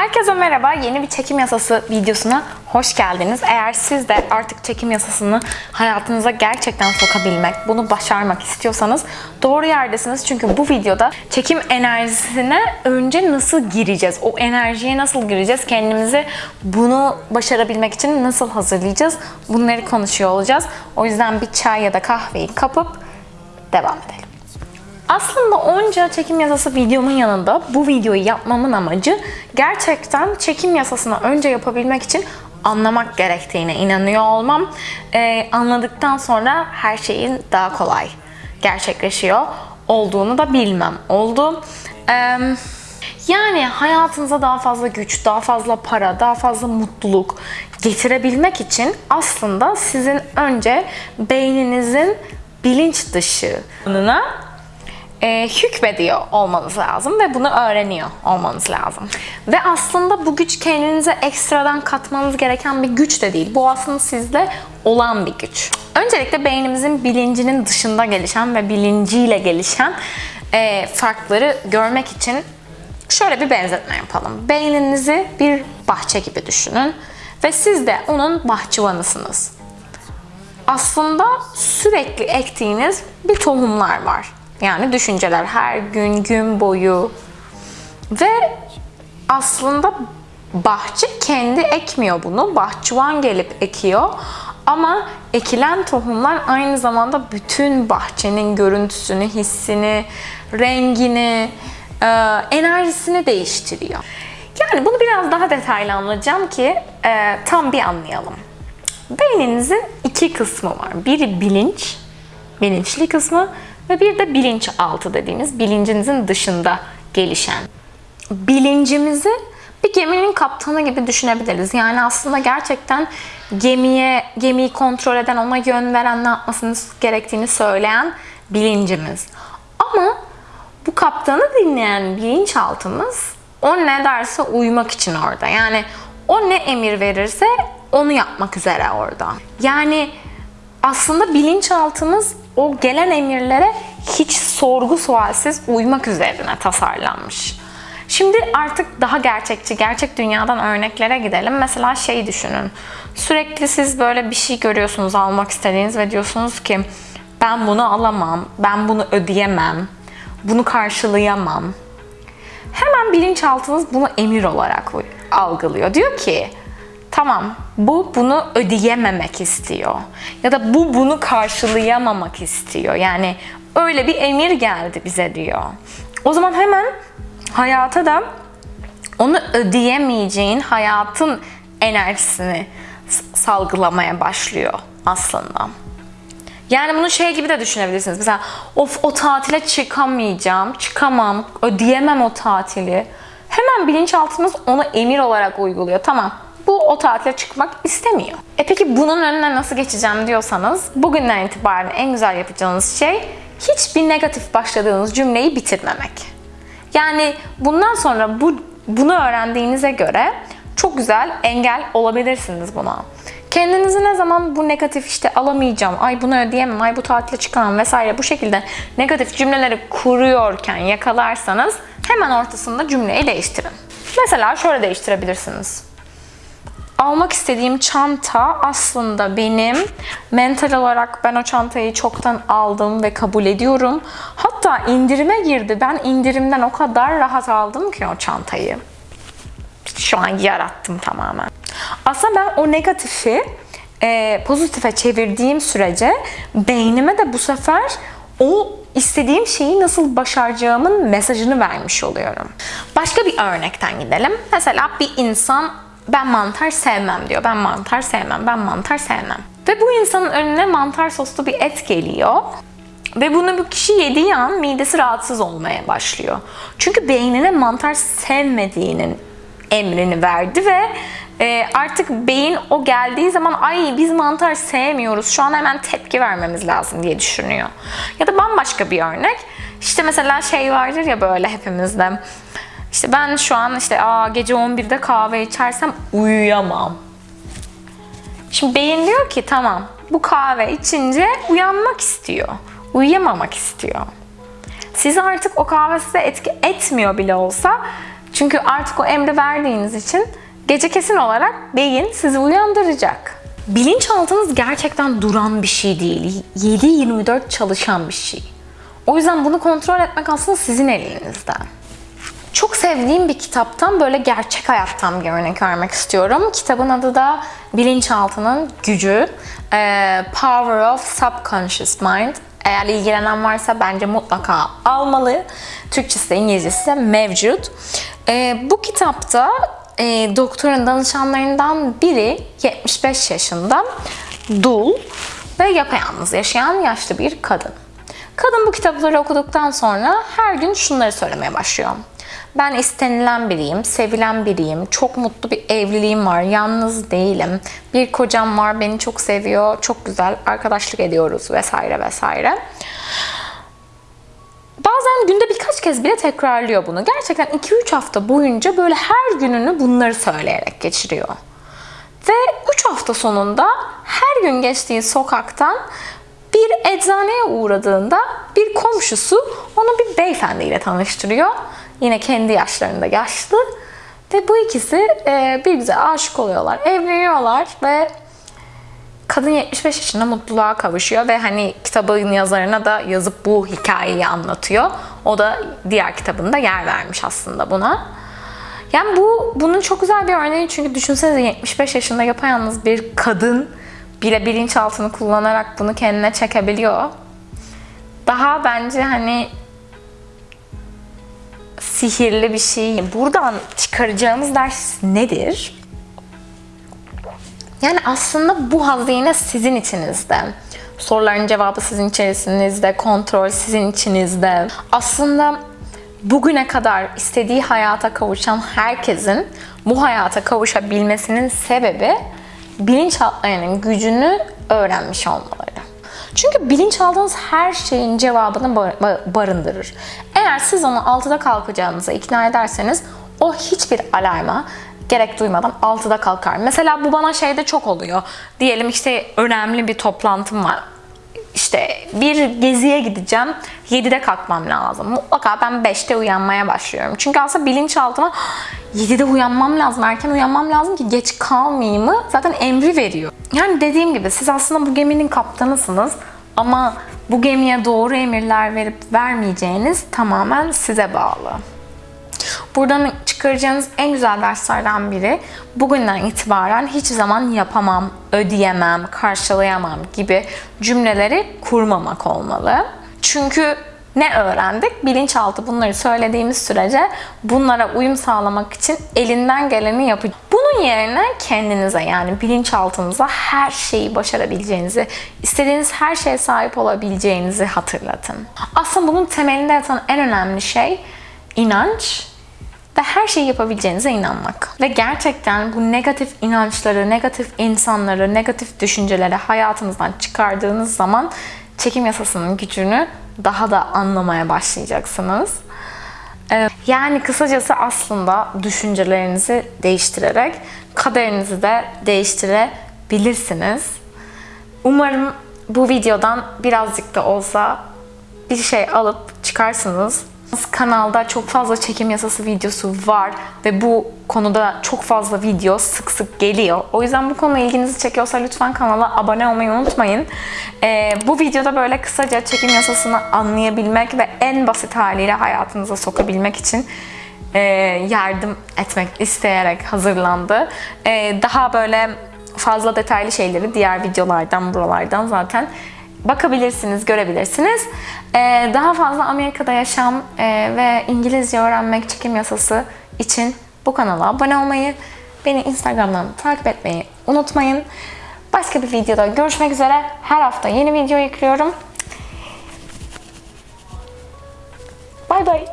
Herkese merhaba. Yeni bir çekim yasası videosuna hoş geldiniz. Eğer siz de artık çekim yasasını hayatınıza gerçekten sokabilmek, bunu başarmak istiyorsanız doğru yerdesiniz. Çünkü bu videoda çekim enerjisine önce nasıl gireceğiz? O enerjiye nasıl gireceğiz? Kendimizi bunu başarabilmek için nasıl hazırlayacağız? Bunları konuşuyor olacağız. O yüzden bir çay ya da kahveyi kapıp devam edelim. Aslında onca çekim yasası videomun yanında bu videoyu yapmamın amacı gerçekten çekim yasasını önce yapabilmek için anlamak gerektiğine inanıyor olmam. Ee, anladıktan sonra her şeyin daha kolay gerçekleşiyor olduğunu da bilmem oldu. Ee, yani hayatınıza daha fazla güç, daha fazla para, daha fazla mutluluk getirebilmek için aslında sizin önce beyninizin bilinç dışına e, hükmediyor olmanız lazım ve bunu öğreniyor olmanız lazım. Ve aslında bu güç kendinize ekstradan katmanız gereken bir güç de değil. Bu aslında sizde olan bir güç. Öncelikle beynimizin bilincinin dışında gelişen ve bilinciyle gelişen e, farkları görmek için şöyle bir benzetme yapalım. Beyninizi bir bahçe gibi düşünün ve siz de onun bahçıvanısınız. Aslında sürekli ektiğiniz bir tohumlar var. Yani düşünceler her gün gün boyu ve aslında bahçe kendi ekmiyor bunu. Bahçıvan gelip ekiyor. Ama ekilen tohumlar aynı zamanda bütün bahçenin görüntüsünü, hissini, rengini, e, enerjisini değiştiriyor. Yani bunu biraz daha detaylı anlatacağım ki e, tam bir anlayalım. Beyninizin iki kısmı var. Biri bilinç, bilinçli kısmı ve bir de bilinçaltı dediğimiz bilincinizin dışında gelişen. Bilincimizi bir geminin kaptanı gibi düşünebiliriz. Yani aslında gerçekten gemiye gemiyi kontrol eden, ona yön veren, ne yapmasını gerektiğini söyleyen bilincimiz. Ama bu kaptanı dinleyen bilinçaltımız o ne derse uymak için orada. Yani o ne emir verirse onu yapmak üzere orada. Yani aslında bilinçaltımız o gelen emirlere hiç sorgu sualsiz uymak üzerine tasarlanmış. Şimdi artık daha gerçekçi, gerçek dünyadan örneklere gidelim. Mesela şey düşünün. Sürekli siz böyle bir şey görüyorsunuz almak istediğiniz ve diyorsunuz ki ben bunu alamam, ben bunu ödeyemem, bunu karşılayamam. Hemen bilinçaltınız bunu emir olarak algılıyor. Diyor ki Tamam bu bunu ödeyememek istiyor. Ya da bu bunu karşılayamamak istiyor. Yani öyle bir emir geldi bize diyor. O zaman hemen hayata da onu ödeyemeyeceğin hayatın enerjisini salgılamaya başlıyor aslında. Yani bunu şey gibi de düşünebilirsiniz. Mesela of o tatile çıkamayacağım, çıkamam, ödeyemem o tatili. Hemen bilinçaltımız onu emir olarak uyguluyor. Tamam bu o tatile çıkmak istemiyor. E peki bunun önüne nasıl geçeceğim diyorsanız bugünden itibaren en güzel yapacağınız şey hiçbir negatif başladığınız cümleyi bitirmemek. Yani bundan sonra bu bunu öğrendiğinize göre çok güzel engel olabilirsiniz buna. Kendinizi ne zaman bu negatif işte alamayacağım, ay bunu ödeyemem, ay bu tatile çıkamam vesaire bu şekilde negatif cümleleri kuruyorken yakalarsanız hemen ortasında cümleyi değiştirin. Mesela şöyle değiştirebilirsiniz almak istediğim çanta aslında benim. Mental olarak ben o çantayı çoktan aldım ve kabul ediyorum. Hatta indirime girdi. Ben indirimden o kadar rahat aldım ki o çantayı. Şu an yarattım tamamen. Aslında ben o negatifi e, pozitife çevirdiğim sürece beynime de bu sefer o istediğim şeyi nasıl başaracağımın mesajını vermiş oluyorum. Başka bir örnekten gidelim. Mesela bir insan ben mantar sevmem diyor. Ben mantar sevmem, ben mantar sevmem. Ve bu insanın önüne mantar soslu bir et geliyor. Ve bunu bu kişi yediği an midesi rahatsız olmaya başlıyor. Çünkü beynine mantar sevmediğinin emrini verdi ve e, artık beyin o geldiği zaman ay biz mantar sevmiyoruz şu an hemen tepki vermemiz lazım diye düşünüyor. Ya da bambaşka bir örnek. İşte mesela şey vardır ya böyle hepimizde işte ben şu an işte aa gece 11'de kahve içersem uyuyamam. Şimdi beyin diyor ki tamam bu kahve içince uyanmak istiyor. Uyuyamamak istiyor. Siz artık o kahve size etki etmiyor bile olsa Çünkü artık o emri verdiğiniz için gece kesin olarak beyin sizi uyandıracak. Bilinçaltınız gerçekten duran bir şey değil. 7-24 çalışan bir şey. O yüzden bunu kontrol etmek aslında sizin elinizde. Çok sevdiğim bir kitaptan böyle gerçek hayattan bir örnek vermek istiyorum. Kitabın adı da Bilinçaltının Gücü. Ee, Power of Subconscious Mind. Eğer ilgilenen varsa bence mutlaka almalı. Türkçesi de İngilizcesi de mevcut. Ee, bu kitapta e, doktorun danışanlarından biri 75 yaşında dul ve yapayalnız yaşayan yaşlı bir kadın. Kadın bu kitapları okuduktan sonra her gün şunları söylemeye başlıyor. Ben istenilen biriyim, sevilen biriyim, çok mutlu bir evliliğim var, yalnız değilim, bir kocam var, beni çok seviyor, çok güzel arkadaşlık ediyoruz vesaire vesaire. Bazen günde birkaç kez bile tekrarlıyor bunu. Gerçekten 2-3 hafta boyunca böyle her gününü bunları söyleyerek geçiriyor. Ve 3 hafta sonunda her gün geçtiği sokaktan bir eczaneye uğradığında bir komşusu onu bir beyefendiyle tanıştırıyor. Yine kendi yaşlarında yaşlı. Ve bu ikisi e, bir aşık oluyorlar, evleniyorlar ve kadın 75 yaşında mutluluğa kavuşuyor ve hani kitabın yazarına da yazıp bu hikayeyi anlatıyor. O da diğer kitabında yer vermiş aslında buna. Yani bu bunun çok güzel bir örneği çünkü düşünsenize 75 yaşında yapayalnız bir kadın bile bilinçaltını kullanarak bunu kendine çekebiliyor. Daha bence hani sihirli bir şey. Buradan çıkaracağımız ders nedir? Yani aslında bu hazine sizin içinizde. Soruların cevabı sizin içerisinizde, kontrol sizin içinizde. Aslında bugüne kadar istediği hayata kavuşan herkesin bu hayata kavuşabilmesinin sebebi bilinçaltlarının gücünü öğrenmiş olmaları. Çünkü bilinçaltınız her şeyin cevabını barındırır. Eğer siz onu 6'da kalkacağınıza ikna ederseniz o hiçbir alarma gerek duymadan 6'da kalkar. Mesela bu bana şeyde çok oluyor. Diyelim işte önemli bir toplantım var. İşte bir geziye gideceğim. 7'de kalkmam lazım. Mutlaka ben 5'te uyanmaya başlıyorum. Çünkü aslında bilinçaltıma 7'de uyanmam lazım, erken uyanmam lazım ki geç kalmayayımı zaten emri veriyor. Yani dediğim gibi siz aslında bu geminin kaptanısınız ama bu gemiye doğru emirler verip vermeyeceğiniz tamamen size bağlı. Buradan çıkaracağınız en güzel derslerden biri bugünden itibaren hiç zaman yapamam, ödeyemem, karşılayamam gibi cümleleri kurmamak olmalı. Çünkü ne öğrendik? Bilinçaltı bunları söylediğimiz sürece bunlara uyum sağlamak için elinden geleni yapıyor. Bunun yerine kendinize yani bilinçaltınıza her şeyi başarabileceğinizi, istediğiniz her şeye sahip olabileceğinizi hatırlatın. Aslında bunun temelinde yatan en önemli şey inanç ve her şeyi yapabileceğinize inanmak. Ve gerçekten bu negatif inançları, negatif insanları, negatif düşünceleri hayatınızdan çıkardığınız zaman çekim yasasının gücünü daha da anlamaya başlayacaksınız. Ee, yani kısacası aslında düşüncelerinizi değiştirerek kaderinizi de değiştirebilirsiniz. Umarım bu videodan birazcık da olsa bir şey alıp çıkarsınız Kanalda çok fazla çekim yasası videosu var ve bu konuda çok fazla video sık sık geliyor. O yüzden bu konu ilginizi çekiyorsa lütfen kanala abone olmayı unutmayın. Ee, bu videoda böyle kısaca çekim yasasını anlayabilmek ve en basit haliyle hayatınıza sokabilmek için e, yardım etmek isteyerek hazırlandı. E, daha böyle fazla detaylı şeyleri diğer videolardan, buralardan zaten bakabilirsiniz, görebilirsiniz. Ee, daha fazla Amerika'da yaşam e, ve İngilizce öğrenmek çekim yasası için bu kanala abone olmayı, beni Instagram'dan takip etmeyi unutmayın. Başka bir videoda görüşmek üzere. Her hafta yeni video yüklüyorum. Bay bay.